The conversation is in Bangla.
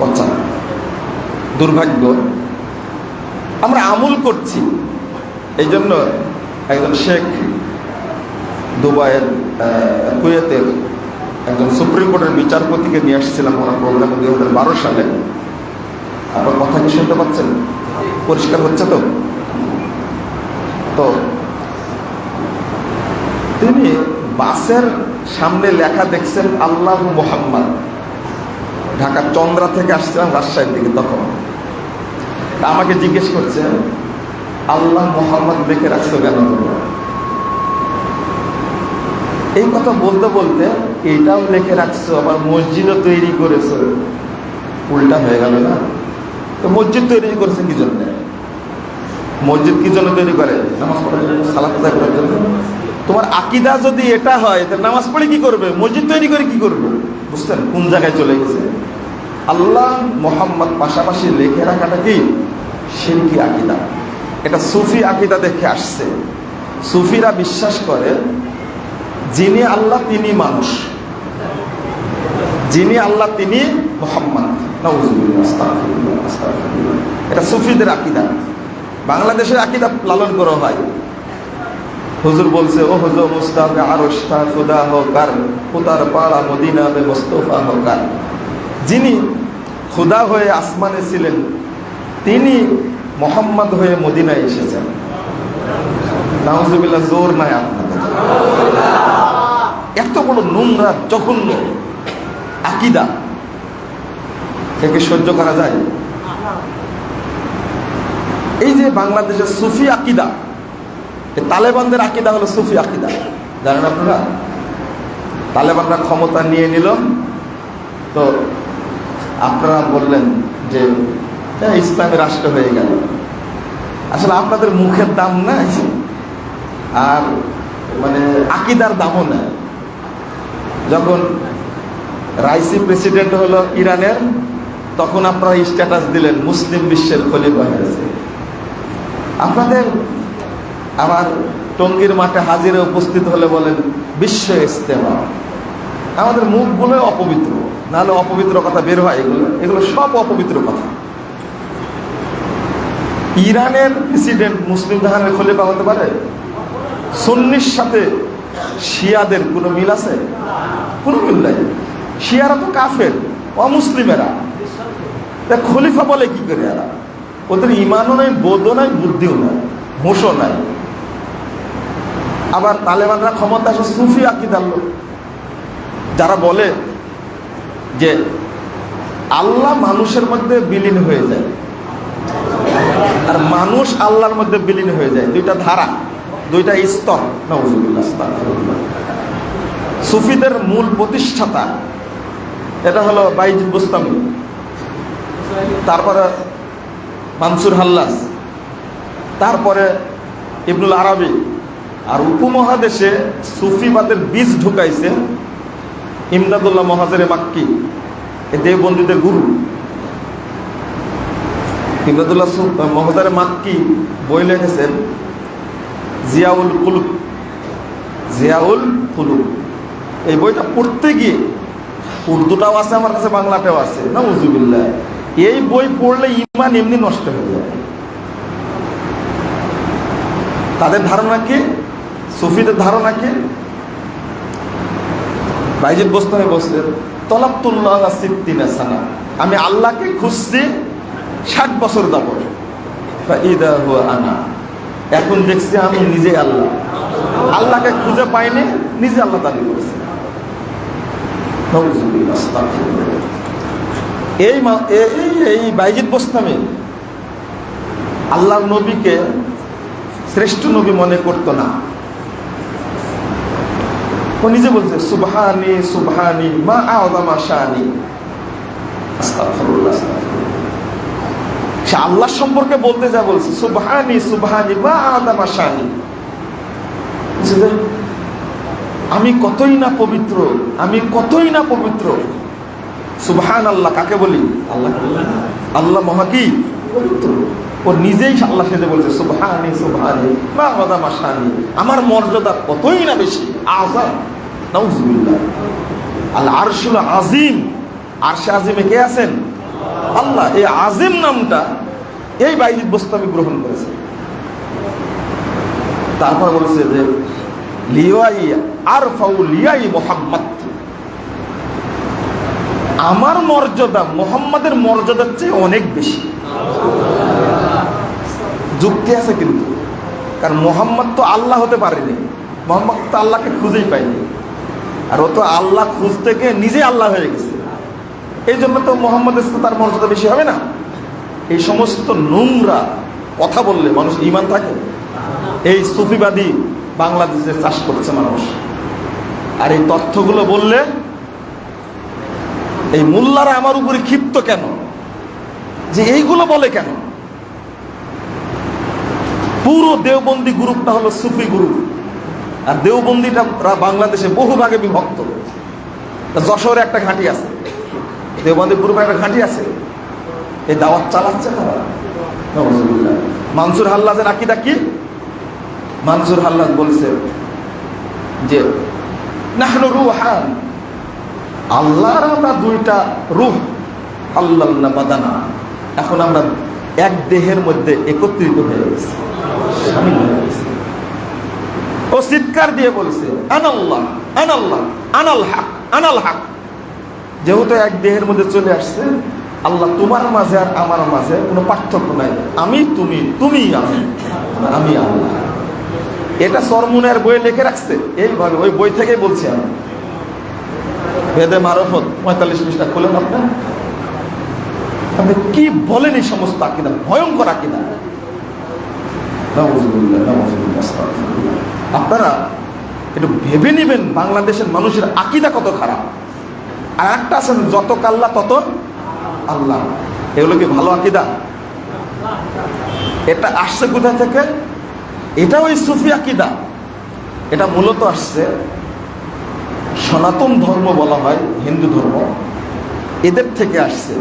পচা দুর্ভাগ্য, আমরা আমল করছি। এই জন্য একজন শেখ দুবাইয়ের কুয়েতের একজন সুপ্রিম কোর্টের বিচারপতিকে নিয়ে আসছিলাম ওনার প্রোগ্রামে দুই হাজার বারো সালে। আপনার কথা কি শুনতে পাচ্ছেন? পরিষ্কার হচ্ছে তো? তো, তিনি বাসের সামনে লেখা দেখছেন আল্লাহ মোহাম্মদ। ঢাকার চন্দ্রা থেকে আসছিলাম, রাজশাহীর দিকে তখন। আমাকে জিজ্ঞেস করছে, আল্লাহ মোহাম্মদ দেখে রাখছো কেন? এই কথা বলতে বলতে এটাও লেখে রাখছো, আবার মসজিদও তৈরি করেছ। উল্টা হয়ে গেল না? তো মসজিদ তৈরি করেছে কি জন্য? মসজিদ কি জন্য তৈরি করে? নামাজ পড়ার জন্য। সালাত আদায় করার জন্য। তোমার আকিদা যদি এটা হয় তাহলে নামাজ পড়ে কি করবে? মসজিদ তৈরি করে কি করবে? বুঝছেন? কোন জায়গায় চলে গেছে? আল্লাহ মোহাম্মদ পাশাপাশি লেখে রাখাটা কি? শিরকি আকিদা। এটা সুফি আকিদা দেখে আসছে। সুফিরা বিশ্বাস করে যিনি আল্লাহ তিনি মানুষ। যিনি আল্লাহ তিনি মোহাম্মদ। এটা সুফিদের আকিদা। বাংলাদেশের আকিদা লালন করা হয়। হুজুর বলছে, ও হুজুর মুস্তাফে আরস্তা খুদা হোকার, খুদার পাড়া মদিনা বে মুস্তফা হোকার। যিনি খুদা হয়ে আসমানে ছিলেন, তিনি মোহাম্মদ হয়ে মদিনায় এসেছেন। নাউজুবিল্লাহ, জোর নাই আপনাদের। এত বড় নোংরা, জঘন্য আকিদা। থেকে সহ্য করা যায়? এই যে বাংলাদেশের সুফি আকিদা তালেবানদের আকিদা হলো সুফি আকিদা। জানেন আপনারা? তালেবানরা ক্ষমতা নিয়ে নিল। তো আপনারা বললেন যে ইসলামী রাষ্ট্র হয়ে গেল। আসলে আপনাদের মুখের দাম নাই, আর মানে আকিদার দামও নেই। যখন রাইসি প্রেসিডেন্ট হলো ইরানের, তখন আপনারা স্ট্যাটাস দিলেন, মুসলিম বিশ্বের খলিফা হয়েছে। আপনাদের আমার টঙ্গীর মাঠে হাজিরে উপস্থিত হলে বলেন, বিশ্ব ইস্তেমা আমাদের মুখগুলো অপবিত্র, নাহলে অপবিত্র কথা বের হয় এগুলো। এগুলো সব অপবিত্র কথা। ইরানের প্রেসিডেন্ট মুসলিম জাহানের খলিফা হতে পারে? সন্নির সাথে শিয়াদের কোনো মিল আছে? কোনো মিল নাই। শিয়ারা তো কাফের, অমুসলিমেরা। খলিফা বলে কি করে এরা? ওদের ইমানও নাই, বোধও নাই, বুদ্ধিও নাই হোঁশও নাই। আবার তালেবানরা ক্ষমতা আসে সুফি আকিদার লোক। যারা বলে যে আল্লাহ মানুষের মধ্যে বিলীন হয়ে যায়, আর মানুষ আল্লাহর মধ্যে বিলীন হয়ে যায়। দুইটা ধারা, দুইটা স্তর। সুফিদের মূল প্রতিষ্ঠাতা, এটা হলো বাইজিদ বুস্তামি। তারপরে মানসুর হাল্লাস, তারপরে ইবনুল আরবি। আর উপমহাদেশে সুফিবাদের বীজ ঢুকাইছে ইমদাদুল্লাহ মহাজের মাক্কি, এ দেববন্দীদের গুরু। ইমদাদুল্লাহ মহাজারে মাক্কি বই লিখেছেন জিয়াউল কুলুক জিয়াউল কুলুক এই বইটা পড়তে গিয়ে উর্দুটাও আছে, আমার কাছে বাংলাটাও আছে। না উজুবিল্লাহ এই বই পড়লে ইমান এমনি নষ্ট হয়ে যাবে তাদের ধারণা কি? সুফিদের ধারণা কি? বাইজিদ বস্তানে বসলেন তলাবতুল্লাহ সিদ্দিনা সানা। আমি আল্লাহকে খুঁজছি ষাট বছর হুয়া আনা। এখন দেখছি আমি নিজে আল্লাহ। আল্লাহকে খুঁজে পাইনি, নিজে আল্লাহ দাবি করছে। এই এই বাইজিদ বোস্তামি আল্লাহর নবীকে শ্রেষ্ঠ নবী মনে করতো না। ও নিজে বলছে সুবহানি সুবহানি মা আস্তাগফিরুল্লাহ, আস্তাগফিরুল্লাহ। সে আল্লাহ সম্পর্কে বলতে যা বলছে সুবহানি সুবহানি মা বলছে যে, আমি কতই না পবিত্র আমি কতই না পবিত্র। সুবহান আল্লাহ কাকে বলি? আল্লাহ আল্লাহ মহাকি পবিত্র ও নিজেই আল্লাহ সেজে বলছে, সুবহানি সুবহানি, মা আওদামা শানি। আমার মর্যাদা কতই না বেশি? আজাম নাউজুবিল্লাহ। আল আরশুল আজিম আরশে আজিমে কে আছেন? আল্লাহ। এই আজিম নামটা, এই বাইজিদ বোস্তামি গ্রহণ করেছে। তারপর বলছে যে, লিওয়াই আর ফাউ লিয়াই মোহাম্মদ। আমার মর্যাদা, মোহাম্মদের মর্যাদার চেয়ে অনেক বেশি। যুক্তি আছে কিন্তু। কারণ মোহাম্মদ তো আল্লাহ হতে পারেনি। মোহাম্মদ তো আল্লাহকে খুঁজেই পায়নি। আর ও তো আল্লাহ খুঁজতে গিয়ে নিজে আল্লাহ হয়ে গেছে। এই জন্য তো মোহাম্মদের সাথে তার মর্যাদা বেশি হবে না। এই সমস্ত নোংরা কথা বললে মানুষ ইমান থাকে। এই সুফিবাদী বাংলাদেশে চাষ করছে মানুষ। আর এই তথ্যগুলো বললে এই মোল্লারা আমার উপরে ক্ষিপ্ত কেন? যে এইগুলো বলে কেন? পুরো দেওবন্দি গ্রুপটা হলো সুফি গ্রুপ। আর দেওবন্দিটা বাংলাদেশে বহু ভাগে বিভক্ত। যশোরে একটা ঘাঁটি আছে। দেওবন্দি গ্রুপে একটা ঘাঁটি আছে। এই দাওয়াত চালাচ্ছে তারা। মানসুর হাল্লাজের আকিদা কি? মানসুর হাল্লাজ বলছে যে, নাহনু রুহান আল্লাহর আমরা দুইটা রুহ আল্লাহ বাদানা। এখন আমরা এক দেহের মধ্যে একত্রিত হয়ে গেছি। ও চিৎকার দিয়ে বলছে, আনাল্লাহ আনাল্লাহ, আনাল হাক আনাল হাক। যেহেতু এক দেহের মধ্যে চলে আসছে, আল্লাহ তোমার মাঝে আর আমার মাঝে কোনো পার্থক্য নাই। আমি, তুমি তুমি আমি আমি আল্লাহ। এটা সরমুনের বইয়ে লিখে রাখছে। এইভাবে ওই বই থেকেই বলছি আমি। ভেদে মারফত, পঁয়তাল্লিশ পৃষ্ঠা খুলেন আপনার আপনি কি বলেন এই সমস্ত আকিদা? ভয়ঙ্কর আকিদা। আপনারা একটু ভেবে নেবেন বাংলাদেশের মানুষের আকিদা কত খারাপ। আর একটা আছেন যত কাল্লা তত আল্লাহ। এগুলো কি ভালো আকিদা? এটা আসছে কোথা থেকে? এটা ওই সুফি আকিদা। এটা মূলত আসছে সনাতন ধর্ম বলা হয় হিন্দু ধর্ম এদের থেকে আসছে।